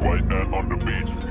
white man on the beat.